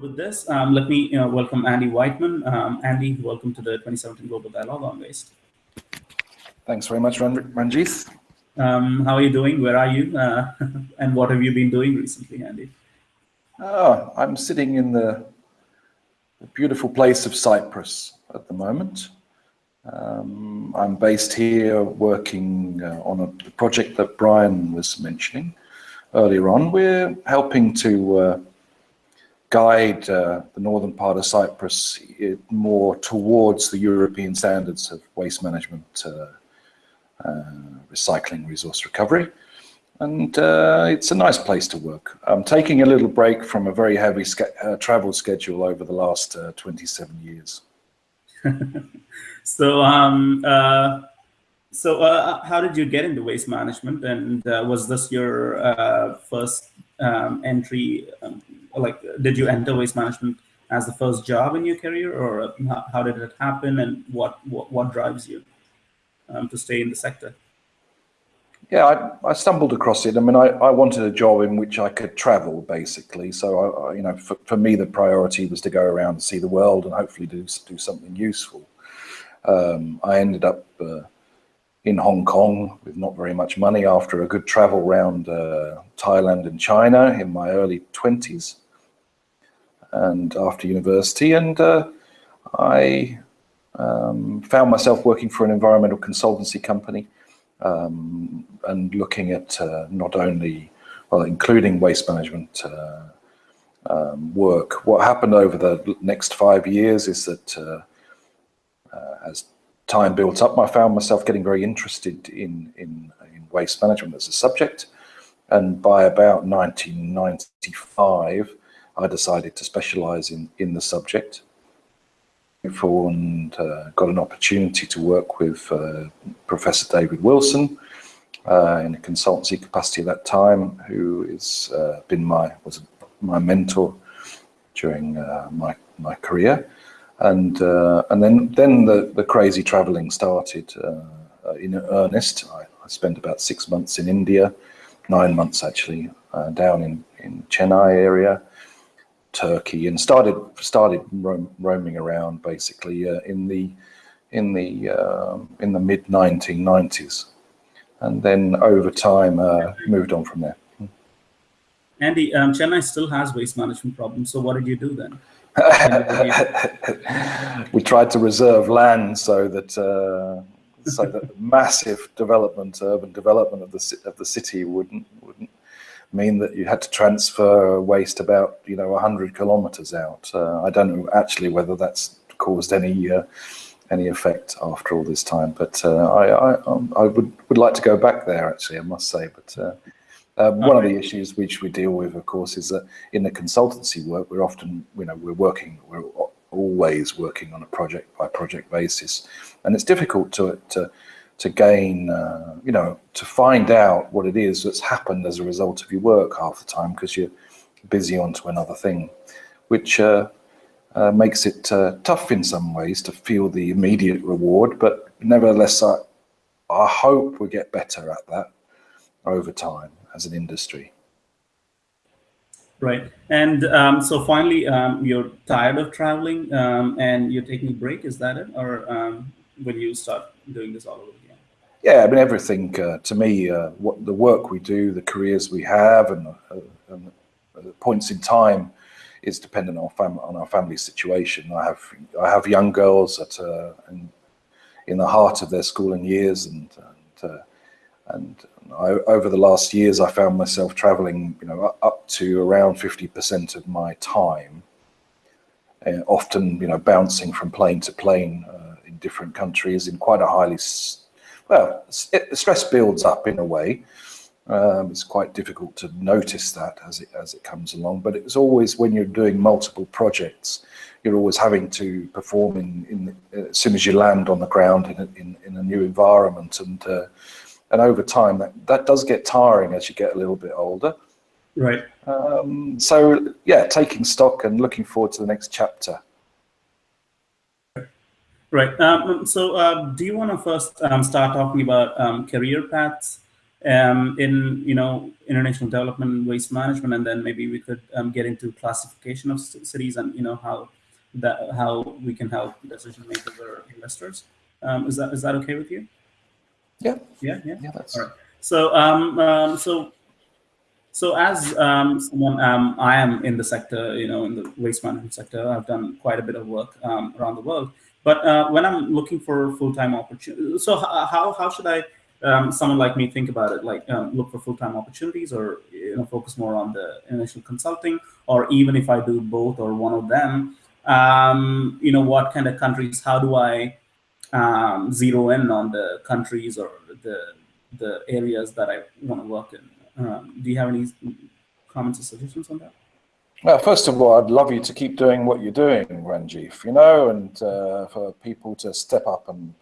with this, um, let me uh, welcome Andy Whiteman. Um, Andy, welcome to the 2017 Global Dialogue on Waste. Thanks very much, Ranjith. Um, how are you doing? Where are you? Uh, and what have you been doing recently, Andy? Oh, I'm sitting in the, the beautiful place of Cyprus at the moment. Um, I'm based here working uh, on a project that Brian was mentioning earlier on. We're helping to uh, guide uh, the northern part of Cyprus more towards the European standards of waste management, uh, uh, recycling, resource recovery. And uh, it's a nice place to work. I'm taking a little break from a very heavy uh, travel schedule over the last uh, 27 years. so, um, so how did you get into waste management? And was this your first um, entry um, like did you enter waste management as the first job in your career or how, did it happen and what what, what drives you um, to stay in the sector? Yeah I, I, stumbled across it. I mean I, I wanted a job in which i could travel basically. So I, you know for, for me the priority was to go around and see the world and hopefully do, do something useful. Um, i ended up uh, in Hong Kong with not very much money after a good travel around uh, Thailand and China in my early 20s and after university. And uh, I um, found myself working for an environmental consultancy company um, and looking at uh, not only, well, including waste management uh, um, work. What happened over the next five years is that uh, uh, as time built up, I found myself getting very interested in, in, in waste management as a subject. And by about 1995, I decided to specialize in, in the subject and uh, got an opportunity to work with uh, Professor David Wilson uh, in a consultancy capacity at that time, who has uh, been my was my mentor during uh, my my career, and uh, and then then the the crazy travelling started in earnest. I, I, spent about six months in India, nine months actually down in in Chennai area. Turkey and started started roam, roaming around basically uh, in the in the uh, in the mid 1990s, and then over time uh, moved on from there. Andy, um, Chennai still has waste management problems. So what did you do then? we tried to reserve land so that uh, so that massive development, urban development of the of the city wouldn't wouldn't mean that you had to transfer waste about you know 100 kilometers out. Uh, I don't know actually whether that's caused any uh, any effect after all this time, but uh, I I, um, I, would would like to go back there actually. I must say, but. Uh, um, one of the issues which we deal with, of course, is that in the consultancy work, we're often, you know, we're working, we're always working on a project by project basis, and it's difficult to to to gain, uh, you know, to find out what it is that's happened as a result of your work half the time because you're busy onto another thing, which uh, uh, makes it uh, tough in some ways to feel the immediate reward. But nevertheless, I, I hope we get better at that over time as an industry. Right. And um, so finally, um, you're tired of traveling um, and you're taking a break. Is that it? Or um, will you start doing this all over again? Yeah, I mean, everything uh, to me, uh, what the work we do, the careers we have, and, uh, and points in time is dependent on, fam on our family situation. I have I have young girls that are in, in the heart of their schooling years, and and, uh, and I, over the last years, I found myself traveling, you know, up to around fifty percent of my time, uh, often, you know, bouncing from plane to plane uh, in different countries in quite a highly well, it, stress builds up in a way. Um, it's quite difficult to notice that as it as it comes along, but it's always when you're doing multiple projects, you're always having to perform in, in as soon as you land on the ground in a, in, in a new environment, and uh, and over time that that does get tiring as you get a little bit older. Right. Um, so yeah, taking stock and looking forward to the next chapter. Right. Um, so uh, do you want to first um, start talking about um, career paths um, in you know international development, waste management, and then maybe we could um, get into classification of cities and you know how that how we can help decision makers or investors. Um, is that is that okay with you? Yeah. Yeah. Yeah. Yeah. That's All right. So um, um so so as um, someone, um, I am in the sector, you know, in the waste management sector, I've done quite a bit of work um, around the world. But uh, when I'm looking for full-time opportunities, so how, how should I, um, someone like me think about it? Like um, look for full-time opportunities or, you know, focus more on the initial consulting, or even if I do both or one of them, um, you know, what kind of countries, how do I um, zero in on the countries or the, the areas that I want to work in? Um, do you have any comments or suggestions on that? Well, first of all, I'd love you to keep doing what you're doing, Ranjith, you know, and uh, for people to step up and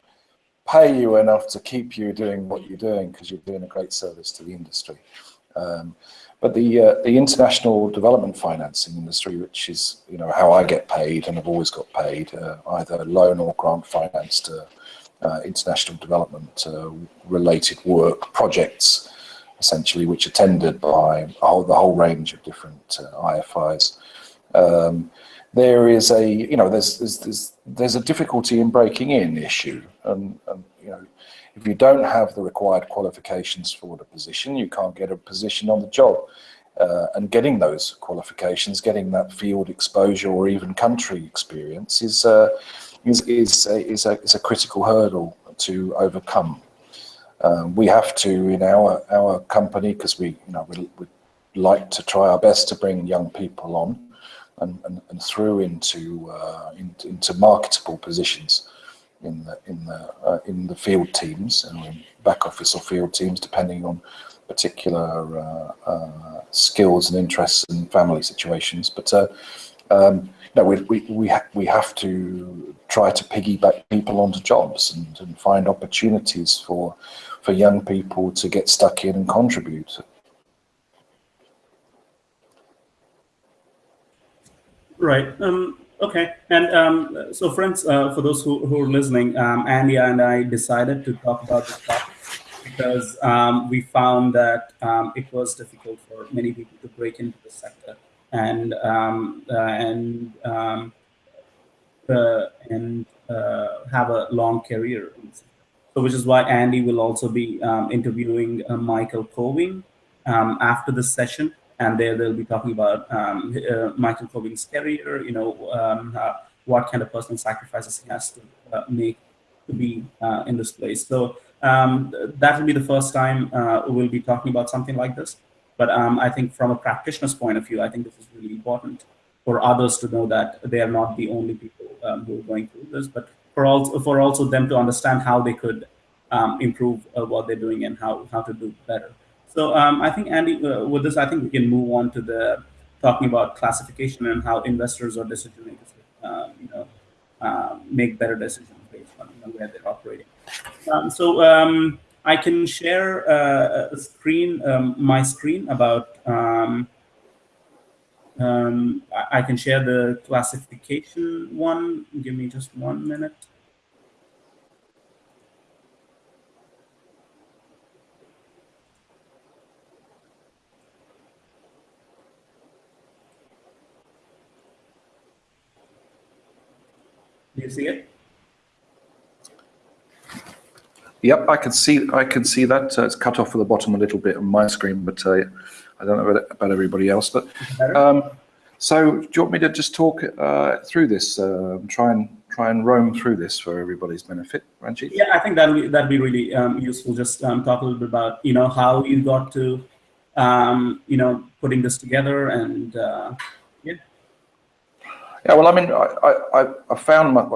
pay you enough to keep you doing what you're doing because you're doing a great service to the industry. Um, but the uh, the international development financing industry, which is you know how I get paid and have always got paid, uh, either loan or grant financed uh, international development uh, related work projects essentially, which are tendered by whole, the whole range of different uh, IFIs. Um, there is a, you know, there's, there's, there's, there's a difficulty in breaking in issue. And, you know, if you don't have the required qualifications for the position, you can't get a position on the job. Uh, and getting those qualifications, getting that field exposure or even country experience is, uh, is, is, a, is, a, is a critical hurdle to overcome. Um, we have to in our our company because we you know we, we like to try our best to bring young people on and, and, and through into, uh, into, into marketable positions in the in the uh, in the field teams and in back office or field teams depending on particular uh, uh skills and interests and family situations. But uh, um, no, we, we, we, ha we have to try to piggyback people onto jobs and, and find opportunities for for young people to get stuck in and contribute. Right. Um, okay. And um, so, friends, uh, for those who, who are listening, um, Andy and I decided to talk about this topic because um, we found that um, it was difficult for many people to break into the sector and um, uh, and uh, and uh, have a long career so which is why Andy will also be um, interviewing uh, Michael Cowing um, after this session. And there they'll be talking about um, uh, Michael Cowing's career, you know, um, uh, what kind of personal sacrifices he has to uh, make to be uh, in this place. So um, that will be the first time uh, we'll be talking about something like this. But um, I think from a practitioner's point of view, I think this is really important for others to know that they are not the only people who are going through this, but for also for also them to understand how they could um, improve uh, what they're doing and how how to do better. So um, I think Andy, uh, with this, I think we can move on to the talking about classification and how investors or decision makers, uh, you know, uh, make better decisions based on you know, where they're operating. Um, so um, I can share uh, a screen, um, my screen about. Um, um, I can share the classification one. Give me just one minute. Do you see it? Yep, I can see. I can see that. Uh, it's cut off at the bottom a little bit on my screen, but uh, I don't know about, about everybody else. But um, so, do you want me to just talk uh, through this? Uh, try and try and roam through this for everybody's benefit, Ranjit? Yeah, I think that'd be that'd be really um, useful. Just um, talk a little bit about you know how you got to um, you know putting this together and uh, yeah. Yeah, well, I mean, I I, I found my,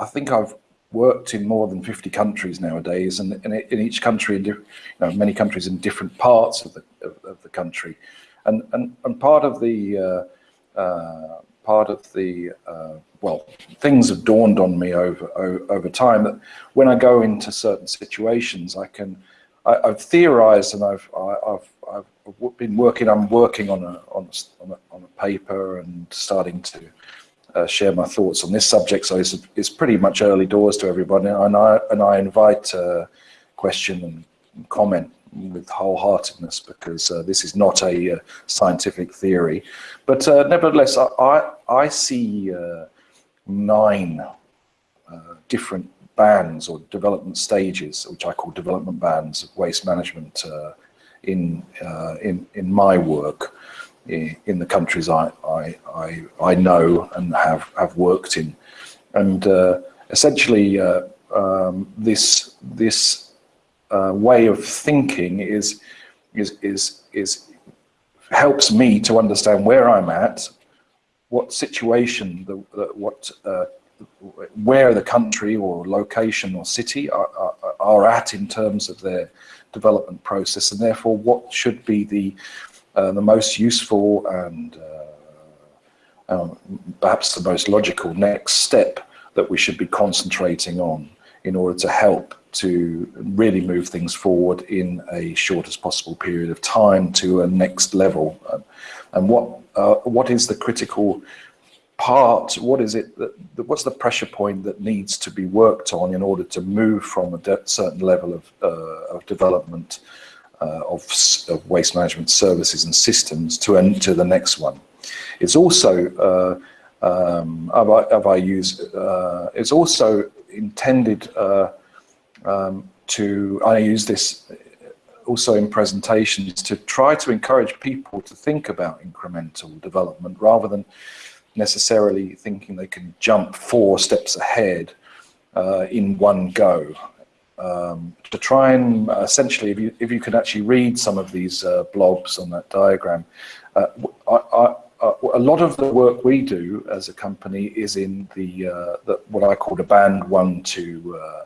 I think I've worked in more than 50 countries nowadays, and, in each country, you know, many countries in different parts of the of, of the country, and and and part of the uh, uh, part of the uh, well, things have dawned on me over over time that when I go into certain situations, I can I, have theorized and I've I, have I've been working. I'm working on a on a, on a, on a paper and starting to uh, share my thoughts on this subject. So it's, it's pretty much early doors to everybody, and I and I invite uh, question and comment with wholeheartedness because uh, this is not a uh, scientific theory. But uh, nevertheless, I, I, I see uh, nine different bands or development stages, which I call development bands of waste management in, in, in my work in the countries I, I, I, I know and have, have worked in. And essentially, um, this, this uh, way of thinking is, is, is, is helps me to understand where I'm at, what situation, the, the what, uh, where the country or location or city are, are, are, at in terms of their development process, and therefore what should be the uh, the most useful and uh, um, perhaps the most logical next step that we should be concentrating on in order to help to really move things forward in a shortest possible period of time to a next level. and what uh, what is the critical part? What is it that, what's the pressure point that needs to be worked on in order to move from a certain level of, uh, of development uh, of, of, waste management services and systems to enter the next one? It's also uh, um, have I, have I used, uh, it's also intended uh, um, to, I use this also in presentations to try to encourage people to think about incremental development rather than necessarily thinking they can jump four steps ahead uh, in one go. Um, to try and uh, essentially, if you, if you could actually read some of these uh, blobs on that diagram, uh, I, I, uh, a lot of the work we do as a company is in the, uh, the what I call the band one to uh,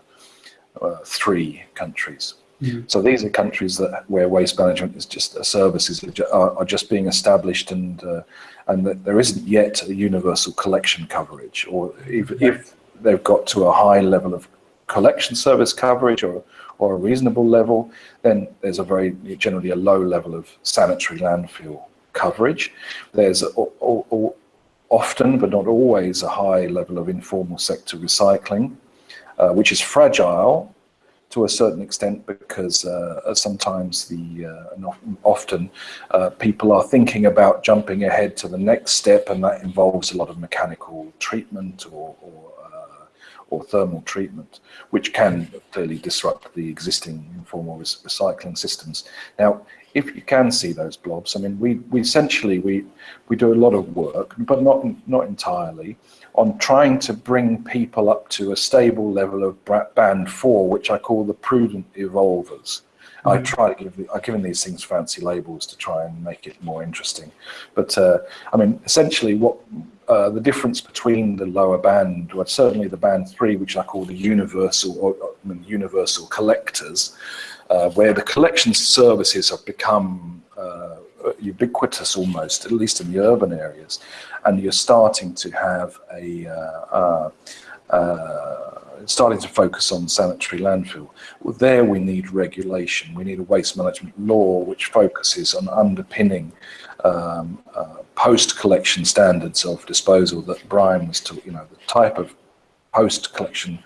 uh three countries. Mm. So these are countries that where waste management is just services are, are just being established and uh, and that there isn't yet a universal collection coverage, or if, if they've got to a high level of collection service coverage or or a reasonable level, then there's a very generally a low level of sanitary landfill coverage. There's often, but not always, a high level of informal sector recycling, uh, which is fragile to a certain extent because uh, sometimes the uh, often uh, people are thinking about jumping ahead to the next step and that involves a lot of mechanical treatment or, or, uh, or thermal treatment which can clearly disrupt the existing informal recycling systems. Now if you can see those blobs, I mean, we, we essentially, we, we do a lot of work, but not, not entirely, on trying to bring people up to a stable level of band four, which I call the prudent evolvers. Mm -hmm. I mm-hmm. try to give, I've given these things fancy labels to try and make it more interesting. But uh, I mean, essentially what uh, the difference between the lower band, well, certainly the band three, which I call the universal or I mean, universal collectors, uh, where the collection services have become uh, ubiquitous almost, at least in the urban areas, and you're starting to have a uh, uh starting to focus on sanitary landfill. Well, there we need regulation. We need a waste management law which focuses on underpinning um, uh, post-collection standards of disposal that Brian was talking, you know, the type of post-collection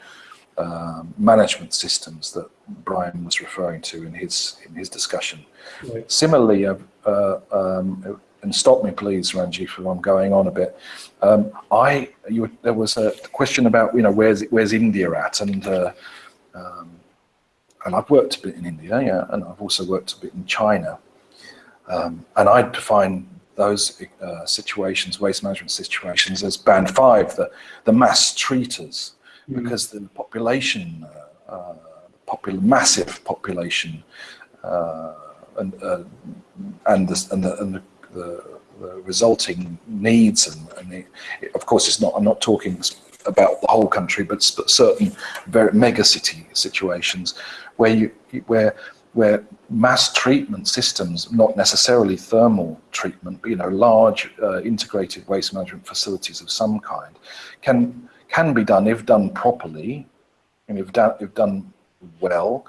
um, management systems that Brian was referring to in his in his discussion. Right. Similarly, uh, uh, um, and stop me please, Ranji, if I'm going on a bit. Um, I you, there was a question about you know where's where's India at, and uh, um, and I've worked a bit in India, yeah, and I've also worked a bit in China, um, and I define those uh, situations, waste management situations, as band five, the the mass treaters mm. because the population, uh, uh popul massive population, uh, and uh, and the, and, the, and the, the, the resulting needs and, and of course it's not I'm not talking about the whole country but, but certain very mega city situations where you where where mass treatment systems, not necessarily thermal treatment, but you know, large uh, integrated waste management facilities of some kind, can can be done if done properly, and if done, if done well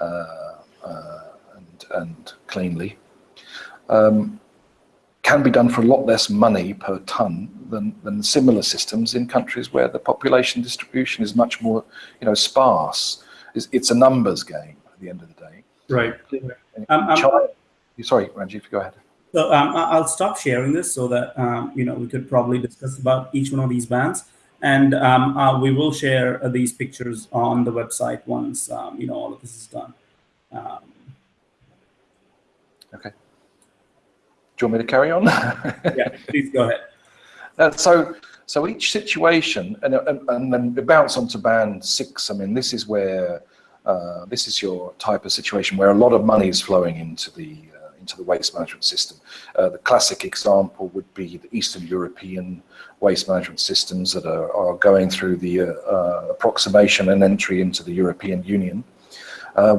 uh, uh, and, and cleanly, um, can be done for a lot less money per ton than, than similar systems in countries where the population distribution is much more, you know, sparse. It's, it's a numbers game at the end of the day. Right. Um, China, sorry, Ranjit, go ahead. So um, I'll stop sharing this so that um, you know we could probably discuss about each one of these bands, and um, uh, we will share uh, these pictures on the website once um, you know all of this is done. Um, okay. Do you want me to carry on? yeah, please go ahead. Uh, so, so each situation, and, and, and then bounce onto band six. I mean, this is where uh, this is your type of situation where a lot of money is flowing into the uh, into the waste management system. Uh, the classic example would be the Eastern European waste management systems that are, are going through the uh, uh, approximation and entry into the European Union,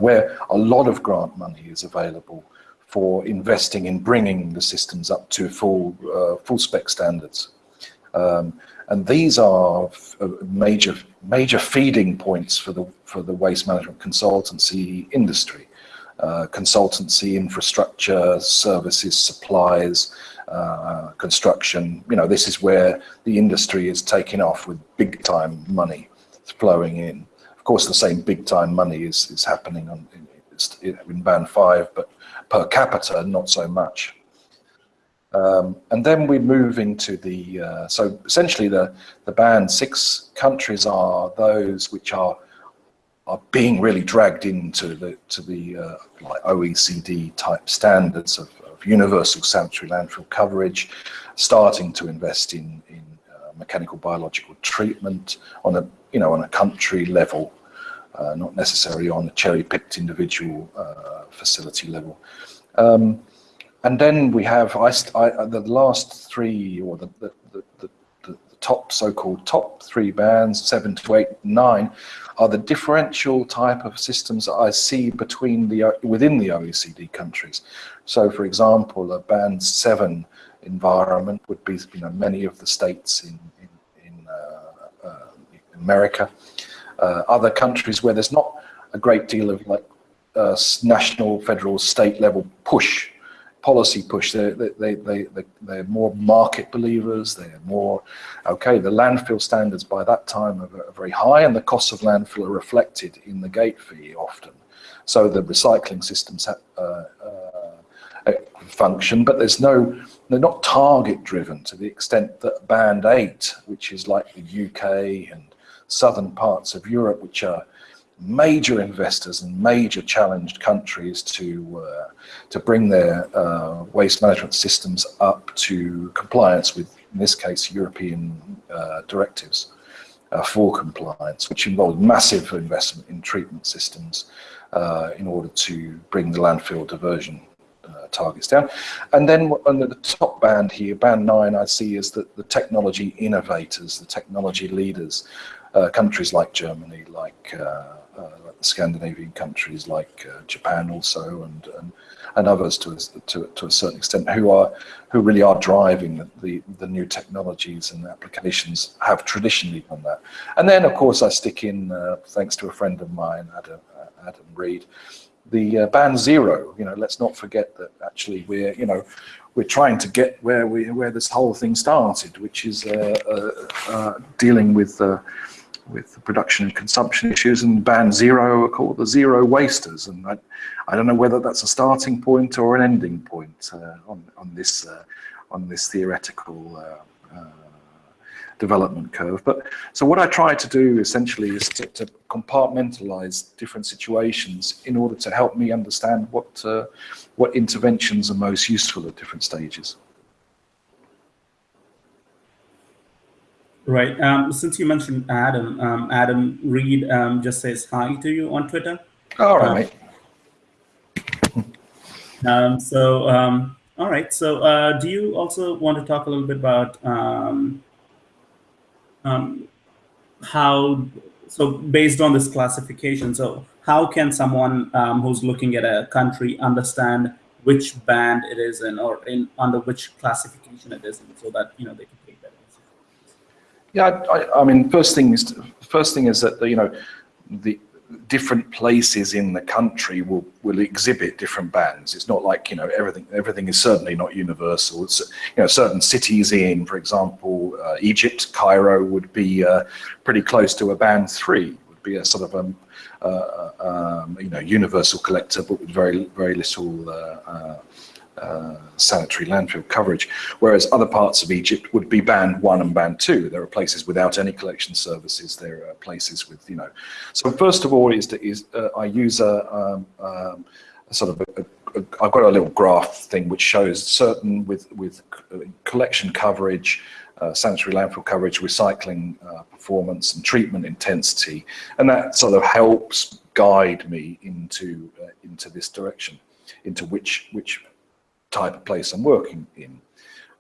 where a lot of grant money is available for investing in bringing the systems up to full full spec standards. Um, and these are uh, major major feeding points for the for the waste management consultancy industry. Uh, consultancy, infrastructure, services, supplies, uh, construction. You know, this is where the industry is taking off with big time money flowing in. Of course, the same big time money is, is happening on, in, in band five, but per capita, not so much. Um, and then we move into the, uh, so essentially the, the band six countries are those which are are being really dragged into the to the uh, like OECD type standards of, of, universal sanitary landfill coverage, starting to invest in in uh, mechanical biological treatment on a you know on a country level, uh, not necessarily on a cherry picked individual uh, facility level. Um, and then we have I, I, the last three, or the, the, the, the, top so-called top three bands, seven to eight, nine, are the differential type of systems that I see between the within the OECD countries. So, for example, a band seven environment would be you know many of the states in in, in uh, uh, America, uh, other countries where there's not a great deal of like uh, national, federal, state level push policy push. They're, they, they, they, they're more market believers. They're more, okay, the landfill standards by that time are, very high and the costs of landfill are reflected in the gate fee often. So the recycling systems uh, uh, function, but there's no, they're not target driven to the extent that band eight, which is like the UK and southern parts of Europe, which are major investors and major challenged countries to uh, to bring their uh, waste management systems up to compliance with, in this case, European uh, directives uh, for compliance, which involved massive investment in treatment systems uh, in order to bring the landfill diversion uh, targets down. And then under the top band here, band nine, I see is that the technology innovators, the technology leaders, countries like Germany, like uh, the Scandinavian countries, like uh, Japan also, and, and and others to a, to, to a certain extent, who are who really are driving the, the, the new technologies and applications have traditionally done that. And then, of course, I stick in, uh, thanks to a friend of mine, Adam, uh, Adam Read, the uh, band zero. You know, let's not forget that actually we're you know we're trying to get where we where this whole thing started, which is uh, uh, dealing with with the production and consumption issues and band zero are called the zero wasters and I, I don't know whether that's a starting point or an ending point uh, on, on this uh, on this theoretical uh, uh development curve but so what I try to do essentially is to, to compartmentalize different situations in order to help me understand what uh, what interventions are most useful at different stages. Right. Um, since you mentioned Adam, um, Adam Read um, just says hi to you on Twitter. All right. Um, so, um, all right. So, uh, do you also want to talk a little bit about um, how, so based on this classification, so how can someone who's looking at a country understand which band it is in or in under which classification it is in so that, you know, they can yeah, I, I, mean, first thing is first thing is that you know the different places in the country will will exhibit different bands. It's not like you know everything everything is certainly not universal. It's you know certain cities in, for example, uh, Egypt, Cairo would be uh, pretty close to a band three, would be a sort of um, uh, um, you know universal collector, but with very very little uh, sanitary landfill coverage, whereas other parts of Egypt would be band one and band two. There are places without any collection services. There are places with, you know. So first of all, is, to, is uh, I use a, um, um, a sort of I've got a little graph thing which shows certain with with collection coverage. Uh, sanitary landfill coverage, recycling uh, performance and treatment intensity, and that sort of helps guide me into uh, into this direction, into which which type of place I'm working in.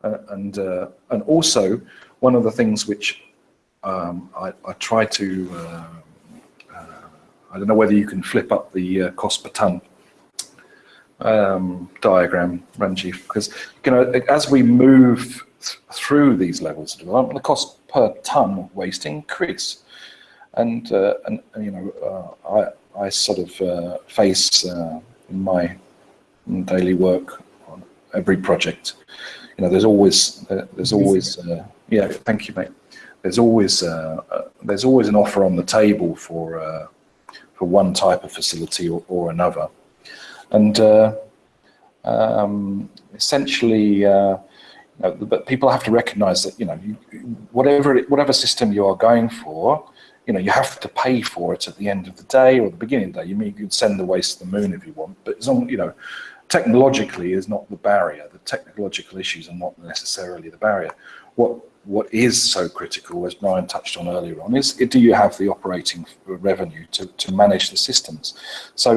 Uh, and, uh, and also, one of the things which um, I, I, try to, uh, uh I don't know whether you can flip up the uh, cost per ton um, diagram, Ranjit, because you know, as we move th through these levels of development, the cost per ton of waste increase. And, uh, and you know, I, I sort of face in my daily work every project. You know, there's always uh, there's always uh, yeah. Thank you, mate. There's always uh, uh there's always an offer on the table for uh, for one type of facility or, or another, and uh, um, essentially. You know, but people have to recognise that you know you, whatever whatever system you are going for, you know you have to pay for it at the end of the day or the beginning of the day. You mean you could send the waste to the moon if you want, but as long you know technologically is not the barrier. The technological issues are not necessarily the barrier. What what is so critical, as Brian touched on earlier on, is do you have the operating revenue to, to manage the systems? So,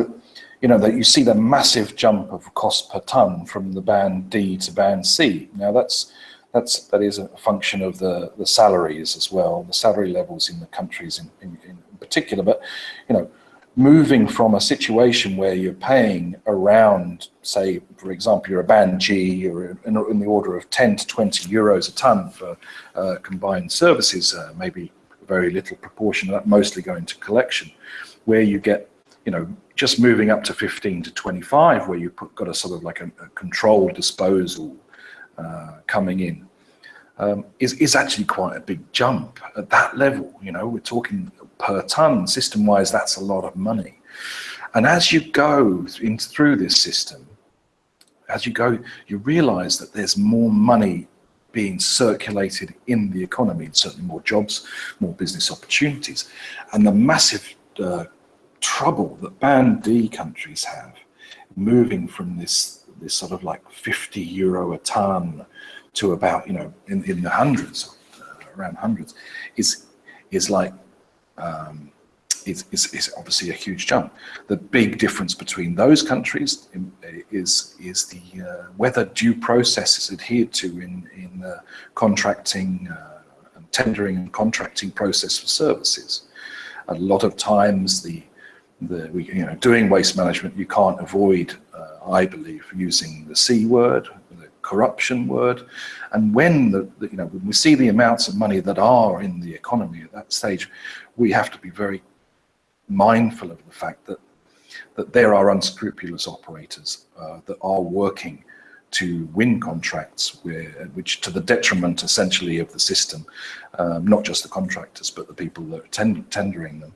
you know, that you see the massive jump of cost per ton from the band D to band C. Now that's that's that is a function of the the salaries as well, the salary levels in the countries in, in, in particular. But you know, moving from a situation where you're paying around, say, for example, you're a band G or in, in the order of 10 to 20 euros a ton for uh, combined services, uh, maybe a very little proportion of that mostly going to collection, where you get, you know, just moving up to 15 to 25, where you've got a sort of like a, a controlled disposal uh, coming in. Um, is, is actually quite a big jump at that level. You know, we're talking per ton. System-wise, that's a lot of money. And as you go in, through this system, as you go, you realize that there's more money being circulated in the economy, and certainly more jobs, more business opportunities. And the massive uh, trouble that Band D countries have, moving from this, this sort of like 50 euro a ton to about, you know, in, in the hundreds, uh, around hundreds, is, is like um, is, is, is, obviously a huge jump. The big difference between those countries is, is the uh, whether due process is adhered to in, in the contracting, uh, and tendering and contracting process for services. A lot of times the, the you know, doing waste management, you can't avoid, uh, I believe, using the C word, corruption word. And when the, the, you know, when we see the amounts of money that are in the economy at that stage, we have to be very mindful of the fact that that there are unscrupulous operators uh, that are working to win contracts where, which to the detriment essentially of the system, um, not just the contractors, but the people that are tend tendering them,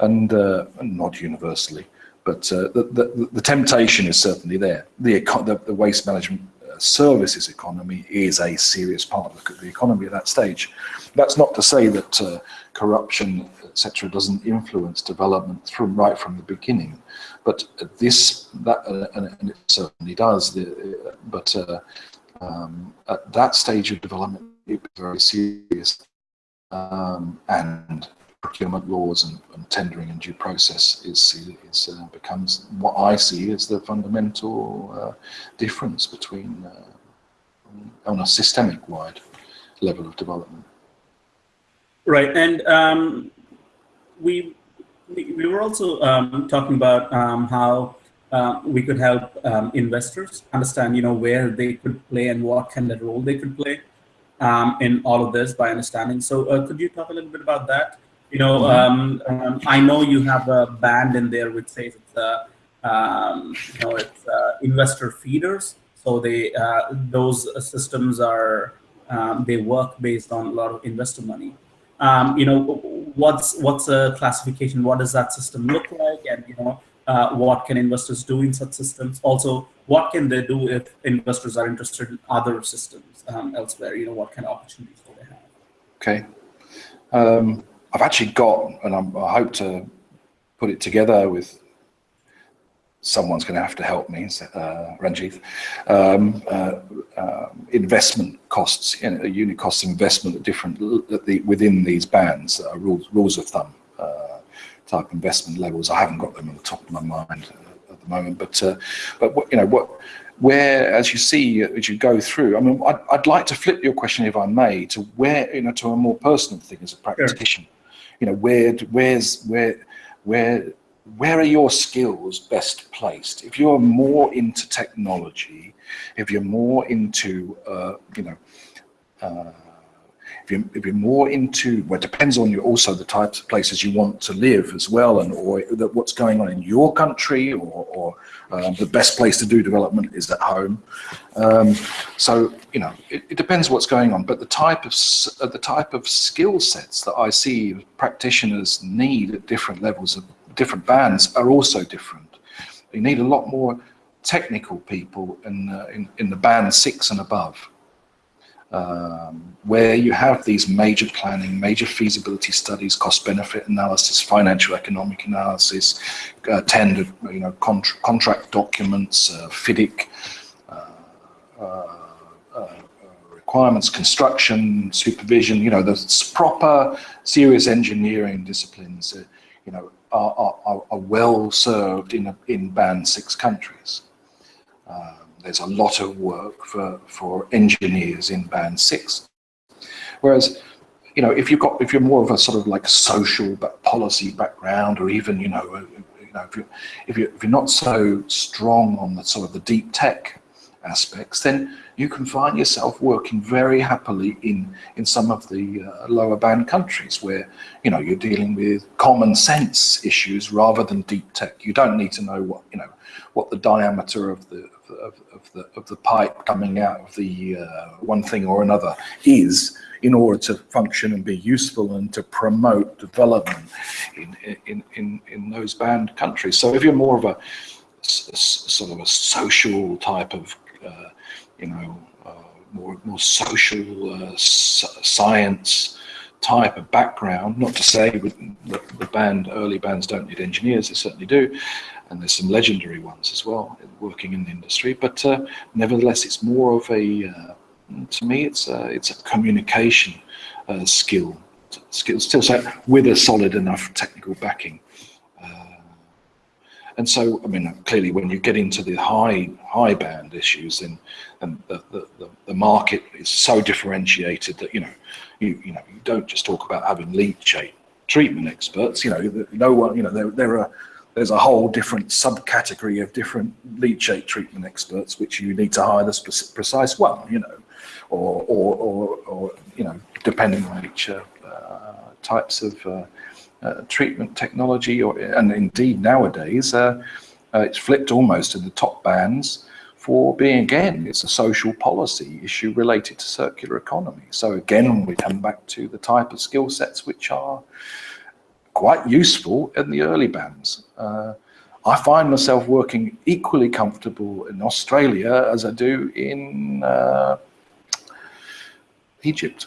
and, uh, not universally. But uh, the, the, the, temptation is certainly there. The, the, the waste management services economy is a serious part of the economy at that stage. That's not to say that uh, corruption etc., doesn't influence development from right from the beginning. But this, that, uh, and, it certainly does. The, uh, but uh, um, at that stage of development, it's very serious, um, and procurement laws and, and, tendering and due process is, is uh, becomes what I see as the fundamental uh, difference between uh, on a systemic wide level of development. Right, and um, we, we were also um, talking about um, how uh, we could help um, investors understand, you know, where they could play and what kind of role they could play um, in all of this by understanding. So uh, could you talk a little bit about that? You know, um, um, I know you have a band in there which says it's, uh, you know, it's uh, investor feeders. So they uh, those systems are they work based on a lot of investor money. you know, what's what's a classification? What does that system look like? And you know, uh, what can investors do in such systems? Also, what can they do if investors are interested in other systems um, elsewhere? You know, what kind of opportunities do they have? Okay. Um, I've actually got, and I'm, i hope to put it together with someone's going to have to help me, uh, Ranjith. Um, uh, uh, investment costs, you know, unit cost investment at different at the, within these bands, uh, rules rules of thumb uh, type investment levels. I haven't got them on the top of my mind at the moment, but uh, but what, you know what. Where, as you see, as you go through, I mean, I'd, I'd like to flip your question, if I may, to where, you know, to a more personal thing as a practitioner. Sure. You know, where, where's, where, where where are your skills best placed? If you're more into technology, if you're more into, uh, you know, uh, if you're, if you're more into, well, it depends on you also the types of places you want to live as well, and or that what's going on in your country, or, or um, the best place to do development is at home. Um, so you know, it, it, depends what's going on. But the type of uh, the type of skill sets that I see practitioners need at different levels of different bands are also different. You need a lot more technical people in, uh, in, in, the band six and above, um, where you have these major planning, major feasibility studies, cost benefit analysis, financial economic analysis, uh, tender, you know, contra contract documents, uh, FIDIC, uh, uh, uh, requirements, construction, supervision, you know, the proper serious engineering disciplines, you know, are, are, are well served in, a, in band six countries. Um, there's a lot of work for, for engineers in band six. Whereas, you know, if you've got, if you're more of a sort of like social but policy background, or even, you know, you know, if you're, if you're, if you're not so strong on the sort of the deep tech aspects, then you can find yourself working very happily in in some of the uh, lower band countries where you know you're dealing with common sense issues rather than deep tech. You don't need to know what you know what the diameter of the of, of the of the pipe coming out of the uh, one thing or another is in order to function and be useful and to promote development in in in, in those band countries. So if you're more of a sort of a social type of uh, you know, uh, more, more social uh, science type of background. Not to say the, the band, early bands don't need engineers, they certainly do. And there's some legendary ones as well working in the industry. But uh, nevertheless, it's more of a, uh, to me, it's a, it's a communication uh, skill, skill still so with a solid enough technical backing. And so, I mean, clearly when you get into the high high band issues, then and the, the, the, market is so differentiated that, you know, you, you know, you don't just talk about having lead leachate treatment experts, you know, no one, you know, there, there are, there's a whole different subcategory of different leachate treatment experts, which you need to hire the precise one, you know, or, or, or, or you know, depending on each uh, types of uh, uh, treatment technology, or and indeed nowadays uh, uh, it's flipped almost in the top bands for being again it's a social policy issue related to circular economy. So again we come back to the type of skill sets which are quite useful in the early bands. Uh, I find myself working equally comfortable in Australia as I do in uh, Egypt.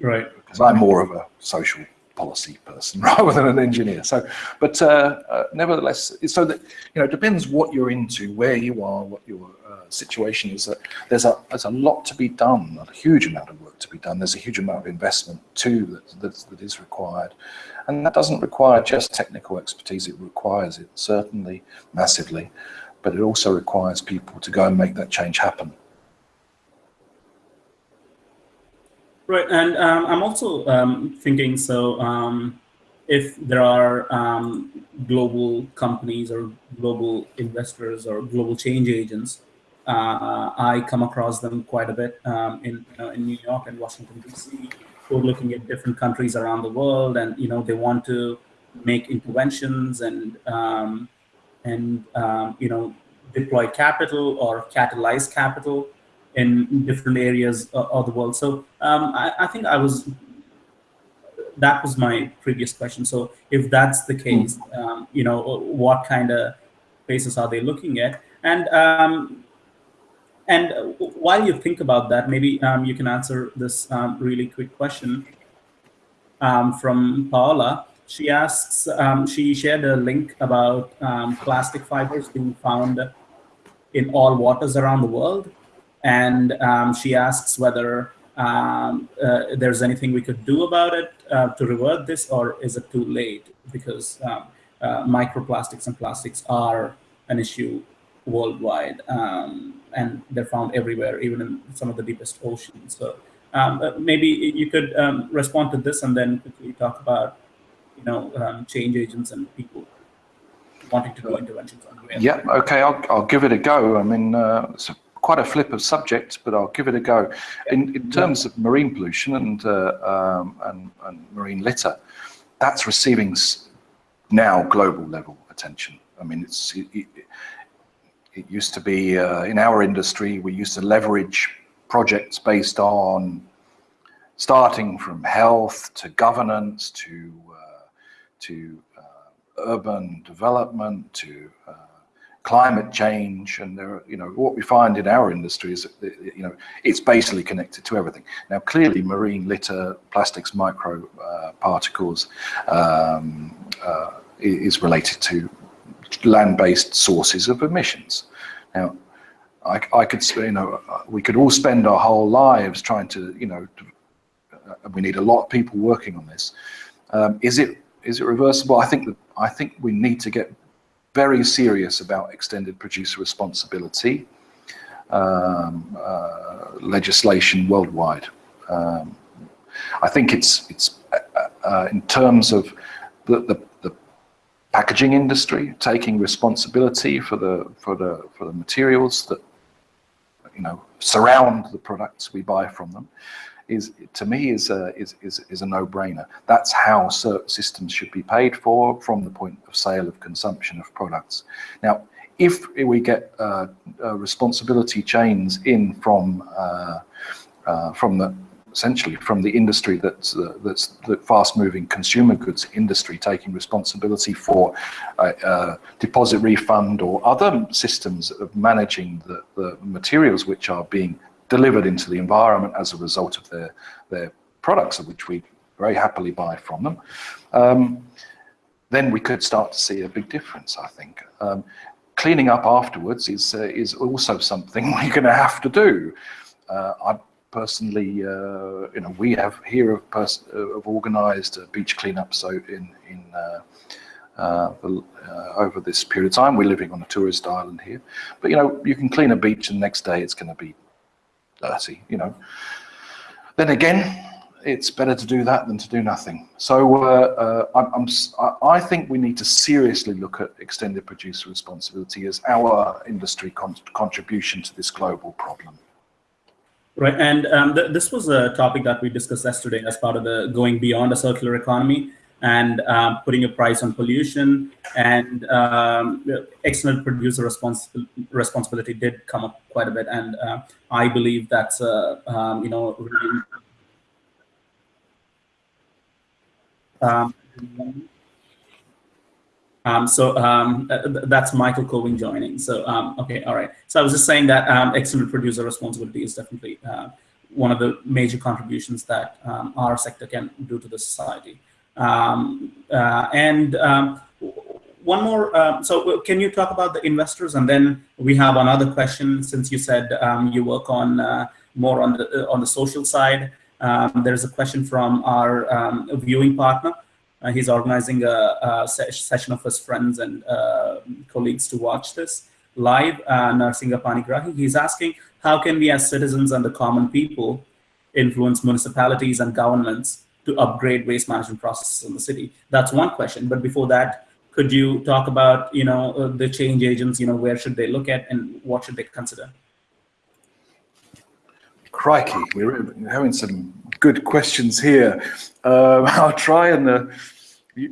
Right. Because I'm more of a social policy person rather than an engineer. So, but uh, uh, nevertheless, so that you know, it depends what you're into, where you are, what your situation is. That there's a there's a lot to be done, a huge amount of work to be done. There's a huge amount of investment too that that, that is required, and that doesn't require just technical expertise. It requires it certainly massively, but it also requires people to go and make that change happen. Right, and um, I'm also um, thinking, so um, if there are um, global companies or global investors or global change agents, uh, I come across them quite a bit um, in, uh, in New York and Washington, D.C., who are looking at different countries around the world and, you know, they want to make interventions and, um, and you know, deploy capital or catalyze capital in different areas of the world. So um, I, I, think I was that was my previous question. So if that's the case, um, you know, what kind of places are they looking at? And um, and while you think about that, maybe um, you can answer this um, really quick question um, from Paola. She asks, um, she shared a link about um, plastic fibers being found in all waters around the world. And um, she asks whether uh, there's anything we could do about it uh, to revert this, or is it too late? Because uh, microplastics and plastics are an issue worldwide, um, and they're found everywhere, even in some of the deepest oceans. So um, uh, maybe you could um, respond to this and then quickly talk about, you know, um, change agents and people wanting to do interventions on the Yeah, okay, I'll, I'll give it a go. I mean, uh, it's a, quite a flip of subject, but I'll give it a go. In, in terms of marine pollution and, uh, um, and, and marine litter, that's receiving now global level attention. I mean, it's it, it used to be uh, in our industry, we used to leverage projects based on starting from health to governance to uh, to uh, urban development to uh, climate change and there you know what we find in our industry is you know it's basically connected to everything now clearly marine litter plastics micro uh, particles um, uh, is related to land-based sources of emissions. Now, I, I, could, you know, we could all spend our whole lives trying to, you know, uh, we need a lot of people working on this. Um, is it is it reversible? I think that I think we need to get very serious about extended producer responsibility um, uh, legislation worldwide. Um, I think it's it's uh, uh in terms of the, the packaging industry taking responsibility for the for the for the materials that you know surround the products we buy from them is to me is a is is, is a no-brainer. That's how systems should be paid for from the point of sale of consumption of products. Now if we get uh, uh, responsibility chains in from uh, uh from the essentially from the industry that's uh, that's the fast-moving consumer goods industry taking responsibility for uh, uh, deposit refund or other systems of managing the, the materials which are being delivered into the environment as a result of their their products, of which we very happily buy from them. Um, then we could start to see a big difference, I think. Um, cleaning up afterwards is uh, is also something we're going to have to do. Uh, personally, uh, you know, we have here have, pers- uh, organised a beach cleanup. So in in uh, uh, uh, over this period of time, we're living on a tourist island here. But you know, you can clean a beach, and the next day it's going to be dirty. You know. Then again, it's better to do that than to do nothing. So uh, I'm, I'm, i think we need to seriously look at extended producer responsibility as our industry con- contribution to this global problem. Right, and um, th this was a topic that we discussed yesterday as part of the going beyond a circular economy and um, putting a price on pollution and um, external producer responsi responsibility did come up quite a bit, and uh, I believe that's uh, um, you know really, um, so um, uh, that's Michael Cowing joining. So um, okay, all right. So I was just saying that um, extended producer responsibility is definitely uh, one of the major contributions that um, our sector can do to the society. Um, uh, and one more. so can you talk about the investors? And then we have another question. Since you said you work on uh, more on the on the social side, there's a question from our viewing partner. Uh, he's organizing a, a se session of his friends and uh, colleagues to watch this live. Uh, Narsinga Panigrahi, he's asking, how can we as citizens and the common people influence municipalities and governments to upgrade waste management processes in the city? That's one question. But before that, could you talk about, you know, uh, the change agents, you know, where should they look at and what should they consider? Crikey, we're having some good questions here. Um, I'll try and uh,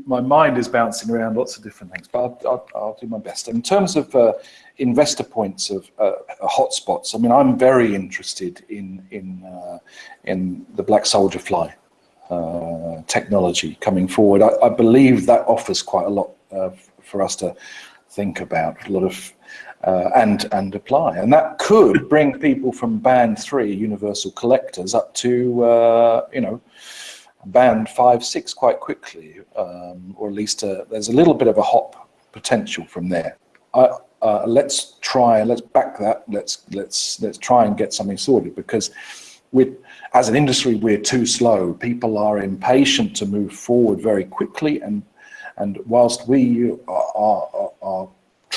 my mind is bouncing around lots of different things, but I'll, I'll, I'll do my best. In terms of uh, investor points of uh, hotspots, I mean, I'm very interested in in uh, in the black soldier fly. uh, technology coming forward. I, I, believe that offers quite a lot uh, for us to think about, a lot of uh, and and apply, and that could bring people from band three universal collectors up to uh, you know band five six quite quickly, um, or at least uh, there's a little bit of a hop potential from there. Uh, let's try let's back that. Let's let's let's try and get something sorted because we as an industry we're too slow. People are impatient to move forward very quickly. And and whilst we are, are, are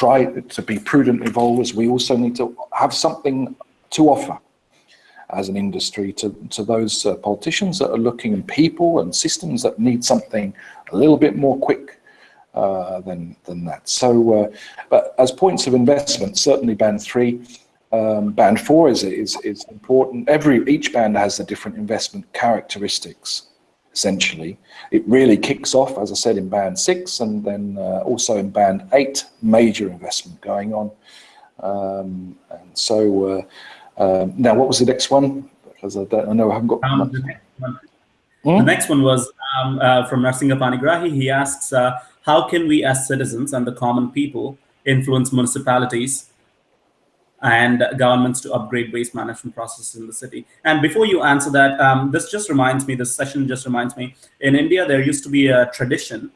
try to be prudent evolvers we also need to have something to offer as an industry to, to those uh, politicians that are looking and people and systems that need something a little bit more quick uh, than than that. So, uh, but as points of investment, certainly band three, um, band four is is is important. Every each band has the different investment characteristics. Essentially, it really kicks off, as I said, in band six, and then uh, also in band eight, major investment going on. Um, and so, uh, um, now what was the next one? Because I don't I know I haven't got. Um, the, next one, hmm? the next one was um, uh, from Narsinga Panigrahi. He asks uh, how can we as citizens and the common people influence municipalities and governments to upgrade waste management processes in the city. And before you answer that, um, this just reminds me, this session just reminds me, in India, there used to be a tradition.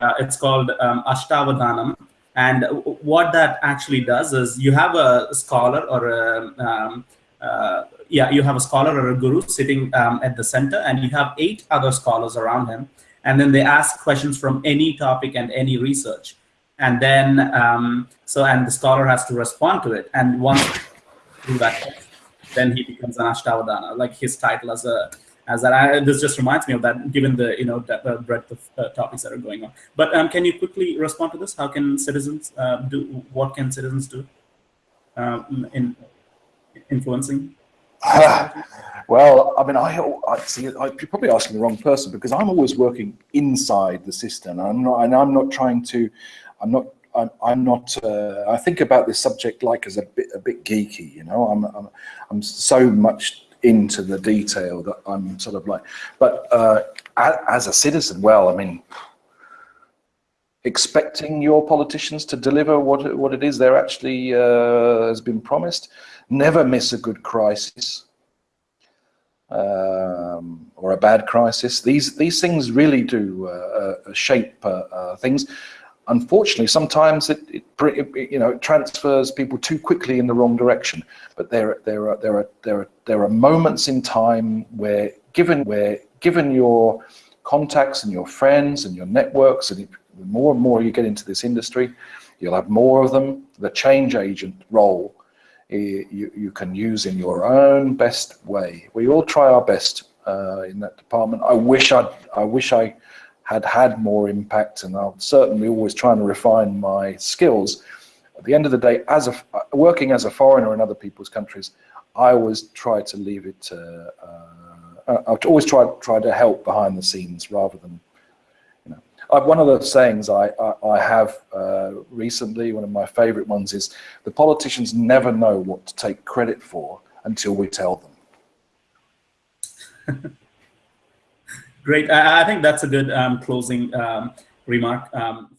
Uh, it's called um, Ashtavadanam. And what that actually does is you have a scholar or a, um, uh, yeah, you have a scholar or a guru sitting um, at the center and you have eight other scholars around him and then they ask questions from any topic and any research. And then, um, so, and the scholar has to respond to it. And once do that, then he becomes an Ashtavadana, like his title as a, as that. I, this just reminds me of that, given the, you know, the, breadth of uh, topics that are going on. But um, can you quickly respond to this? How can citizens uh, do, what can citizens do um, in influencing? Well, I mean, I, I see. I, you're probably asking the wrong person because I'm always working inside the system. I'm not, and I'm not trying to. I'm not. I'm, I'm not. Uh, I think about this subject like as a bit, a bit geeky. You know, I'm, I'm, I'm so much into the detail that I'm sort of like. But uh, as a citizen, well, I mean, expecting your politicians to deliver what what it is they're actually uh, has been promised. Never miss a good crisis um, or a bad crisis. These these things really do uh, uh, shape uh, things. Unfortunately, sometimes it, it, it, you know it transfers people too quickly in the wrong direction. But there there are there are there are there are moments in time where given where given your contacts and your friends and your networks and the more and more you get into this industry, you'll have more of them. The change agent role you, you can use in your own best way. We all try our best uh, in that department. I wish I I wish I had had more impact, and I'm certainly always trying to refine my skills. At the end of the day, as a working as a foreigner in other people's countries, I always try to leave it. Uh, uh, I always try try to help behind the scenes rather than uh, one of the sayings I, I, I have uh, recently, one of my favorite ones is, the politicians never know what to take credit for until we tell them. Great. I, I think that's a good um, closing um, remark. Um,